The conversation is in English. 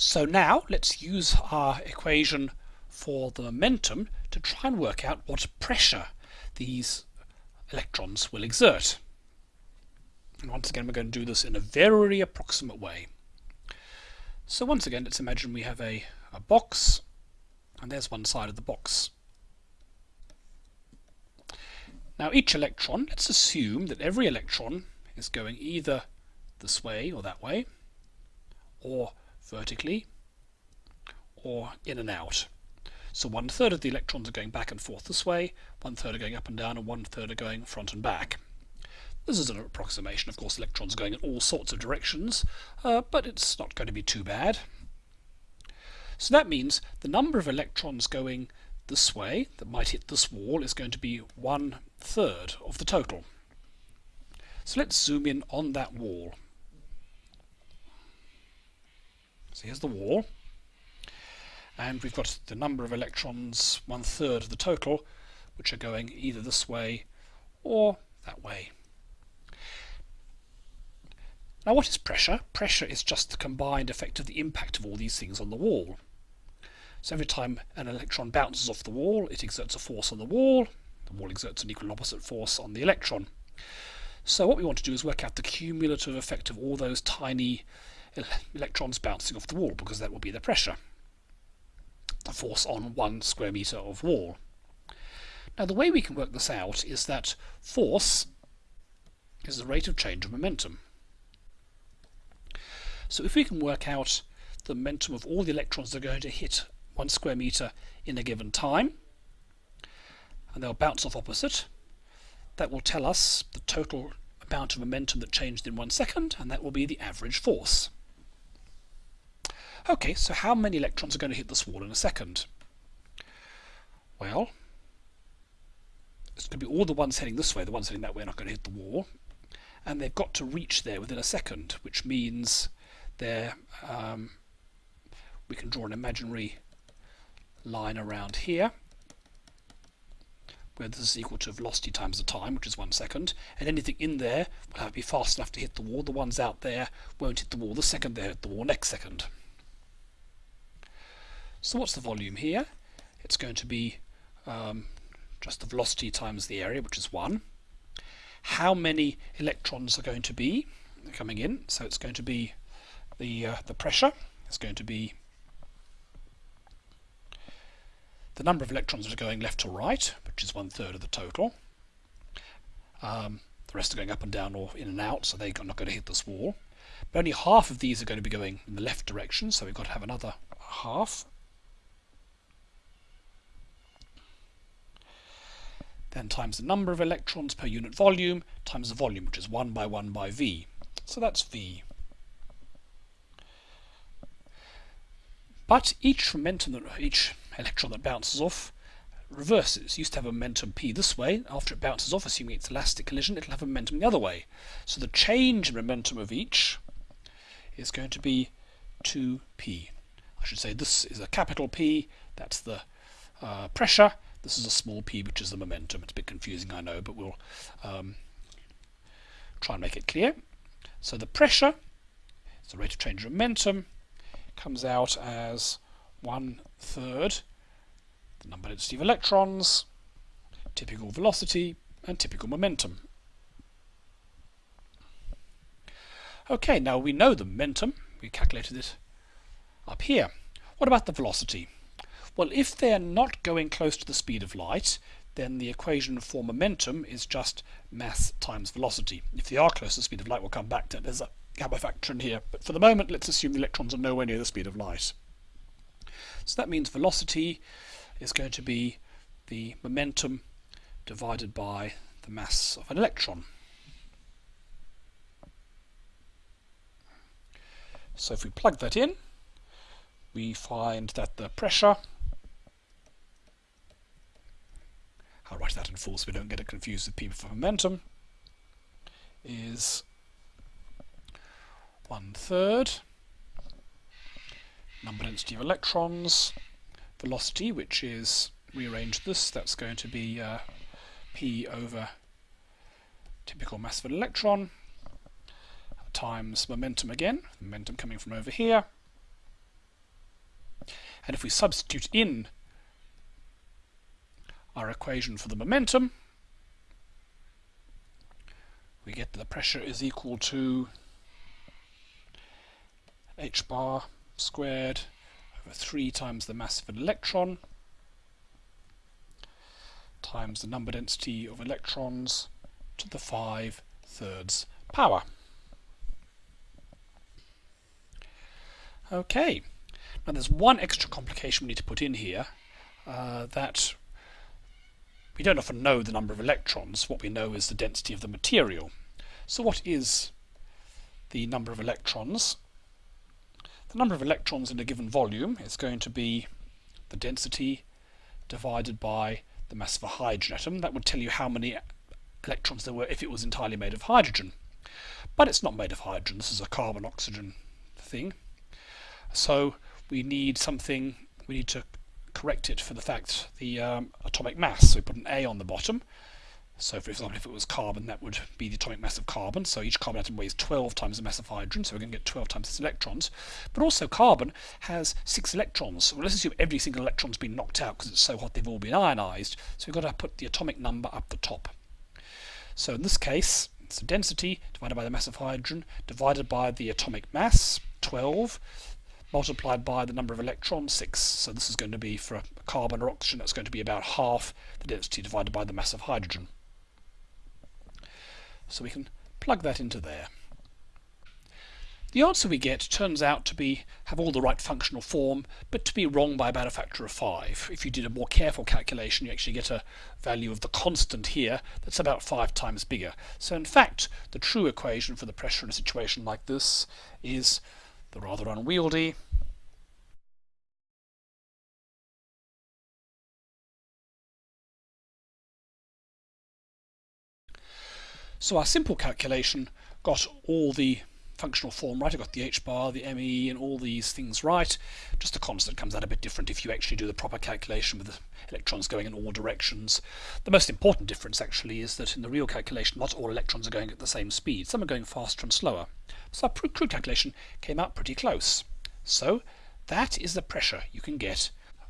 So now let's use our equation for the momentum to try and work out what pressure these electrons will exert. And once again we're going to do this in a very approximate way. So once again let's imagine we have a, a box and there's one side of the box. Now each electron, let's assume that every electron is going either this way or that way, or vertically, or in and out. So one third of the electrons are going back and forth this way, one third are going up and down, and one third are going front and back. This is an approximation, of course electrons are going in all sorts of directions, uh, but it's not going to be too bad. So that means the number of electrons going this way that might hit this wall is going to be one third of the total. So let's zoom in on that wall. So here's the wall and we've got the number of electrons, one third of the total, which are going either this way or that way. Now what is pressure? Pressure is just the combined effect of the impact of all these things on the wall. So every time an electron bounces off the wall, it exerts a force on the wall. The wall exerts an equal and opposite force on the electron. So what we want to do is work out the cumulative effect of all those tiny electrons bouncing off the wall, because that will be the pressure. The force on one square meter of wall. Now the way we can work this out is that force is the rate of change of momentum. So if we can work out the momentum of all the electrons that are going to hit one square meter in a given time and they'll bounce off opposite that will tell us the total amount of momentum that changed in one second and that will be the average force okay so how many electrons are going to hit this wall in a second well it's going to be all the ones heading this way the ones heading that way are not going to hit the wall and they've got to reach there within a second which means they're um, we can draw an imaginary line around here where this is equal to velocity times the time, which is one second, and anything in there will have to be fast enough to hit the wall. The ones out there won't hit the wall the second they hit the wall next second. So what's the volume here? It's going to be um, just the velocity times the area, which is 1. How many electrons are going to be coming in? So it's going to be the, uh, the pressure. It's going to be the number of electrons that are going left to right, which is one third of the total. Um, the rest are going up and down or in and out, so they're not going to hit this wall. But only half of these are going to be going in the left direction, so we've got to have another half. Then times the number of electrons per unit volume times the volume, which is 1 by 1 by V. So that's V. But each momentum, each electron that bounces off reverses. used to have a momentum p this way. After it bounces off, assuming it's elastic collision, it'll have a momentum the other way. So the change in momentum of each is going to be 2p. I should say this is a capital P, that's the uh, pressure. This is a small p, which is the momentum. It's a bit confusing, I know, but we'll um, try and make it clear. So the pressure the rate of change of momentum, comes out as one third the number density of electrons, typical velocity, and typical momentum. Okay, now we know the momentum. We calculated it up here. What about the velocity? Well, if they're not going close to the speed of light, then the equation for momentum is just mass times velocity. If they are close to the speed of light, we'll come back to it. There's a gamma factor in here. But for the moment, let's assume the electrons are nowhere near the speed of light. So that means velocity is going to be the momentum divided by the mass of an electron. So if we plug that in, we find that the pressure, I'll write that in full so we don't get it confused with P for momentum, is one third number density of electrons. Velocity, which is, rearrange this, that's going to be uh, p over typical mass of an electron times momentum again, momentum coming from over here, And if we substitute in our equation for the momentum, we get that the pressure is equal to h bar squared over 3 times the mass of an electron times the number density of electrons to the 5 thirds power. Okay, now there's one extra complication we need to put in here uh, that we don't often know the number of electrons. What we know is the density of the material. So what is the number of electrons? The number of electrons in a given volume is going to be the density divided by the mass of a hydrogen atom. That would tell you how many electrons there were if it was entirely made of hydrogen. But it's not made of hydrogen. This is a carbon-oxygen thing. So we need something, we need to correct it for the fact the um, atomic mass. So we put an A on the bottom. So for example, if it was carbon, that would be the atomic mass of carbon. So each carbon atom weighs 12 times the mass of hydrogen, so we're going to get 12 times its electrons. But also carbon has six electrons. Well, let's assume every single electron's been knocked out because it's so hot they've all been ionized. So we've got to put the atomic number up the top. So in this case, it's the density divided by the mass of hydrogen divided by the atomic mass, 12, multiplied by the number of electrons, 6. So this is going to be for carbon or oxygen, that's going to be about half the density divided by the mass of hydrogen. So we can plug that into there. The answer we get turns out to be have all the right functional form, but to be wrong by about a factor of 5. If you did a more careful calculation, you actually get a value of the constant here that's about 5 times bigger. So in fact, the true equation for the pressure in a situation like this is the rather unwieldy. So our simple calculation got all the functional form right. I've got the h bar, the me, and all these things right. Just the constant comes out a bit different if you actually do the proper calculation with the electrons going in all directions. The most important difference actually is that in the real calculation, not all electrons are going at the same speed. Some are going faster and slower. So our crude calculation came out pretty close. So that is the pressure you can get